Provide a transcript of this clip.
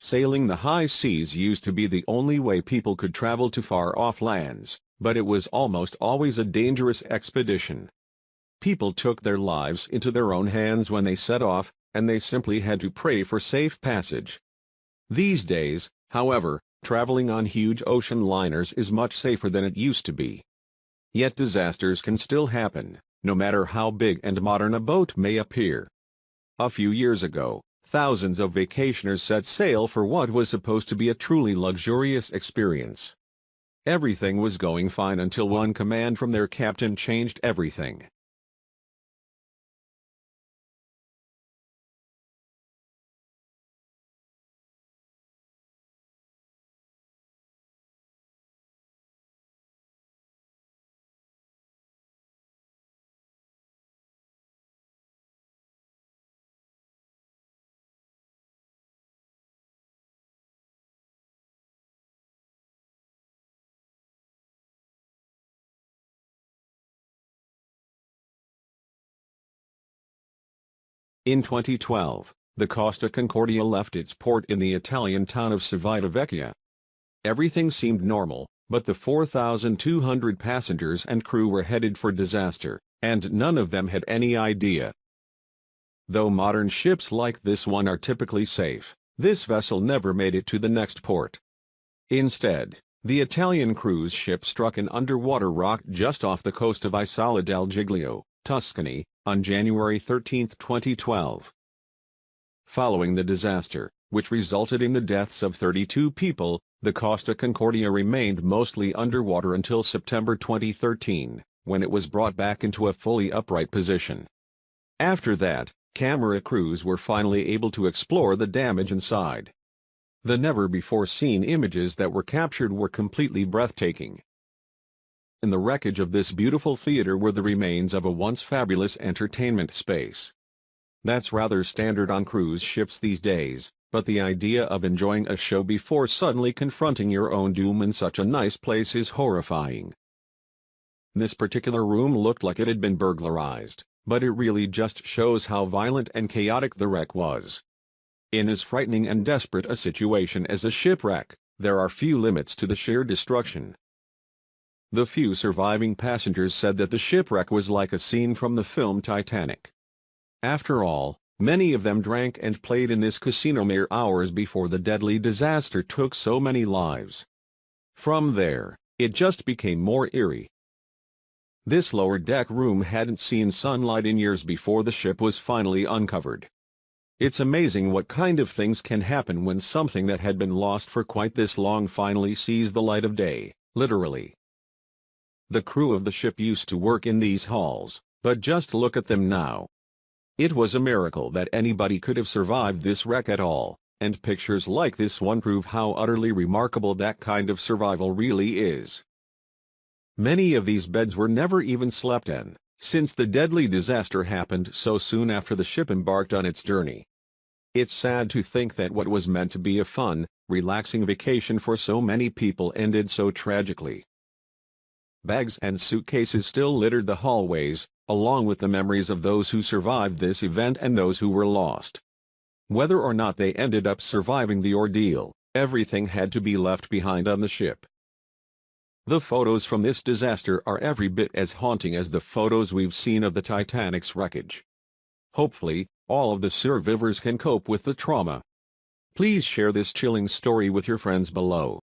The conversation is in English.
Sailing the high seas used to be the only way people could travel to far-off lands, but it was almost always a dangerous expedition. People took their lives into their own hands when they set off, and they simply had to pray for safe passage. These days, however, traveling on huge ocean liners is much safer than it used to be. Yet disasters can still happen, no matter how big and modern a boat may appear. A few years ago, thousands of vacationers set sail for what was supposed to be a truly luxurious experience. Everything was going fine until one command from their captain changed everything. In 2012, the Costa Concordia left its port in the Italian town of Civitavecchia. Everything seemed normal, but the 4,200 passengers and crew were headed for disaster, and none of them had any idea. Though modern ships like this one are typically safe, this vessel never made it to the next port. Instead, the Italian cruise ship struck an underwater rock just off the coast of Isola del Giglio, Tuscany, on January 13, 2012. Following the disaster, which resulted in the deaths of 32 people, the Costa Concordia remained mostly underwater until September 2013, when it was brought back into a fully upright position. After that, camera crews were finally able to explore the damage inside. The never-before-seen images that were captured were completely breathtaking. In the wreckage of this beautiful theater were the remains of a once fabulous entertainment space. That's rather standard on cruise ships these days, but the idea of enjoying a show before suddenly confronting your own doom in such a nice place is horrifying. This particular room looked like it had been burglarized, but it really just shows how violent and chaotic the wreck was. In as frightening and desperate a situation as a shipwreck, there are few limits to the sheer destruction. The few surviving passengers said that the shipwreck was like a scene from the film Titanic. After all, many of them drank and played in this casino mere hours before the deadly disaster took so many lives. From there, it just became more eerie. This lower deck room hadn't seen sunlight in years before the ship was finally uncovered. It's amazing what kind of things can happen when something that had been lost for quite this long finally sees the light of day, literally. The crew of the ship used to work in these halls, but just look at them now. It was a miracle that anybody could have survived this wreck at all, and pictures like this one prove how utterly remarkable that kind of survival really is. Many of these beds were never even slept in, since the deadly disaster happened so soon after the ship embarked on its journey. It's sad to think that what was meant to be a fun, relaxing vacation for so many people ended so tragically. Bags and suitcases still littered the hallways, along with the memories of those who survived this event and those who were lost. Whether or not they ended up surviving the ordeal, everything had to be left behind on the ship. The photos from this disaster are every bit as haunting as the photos we've seen of the Titanic's wreckage. Hopefully, all of the survivors can cope with the trauma. Please share this chilling story with your friends below.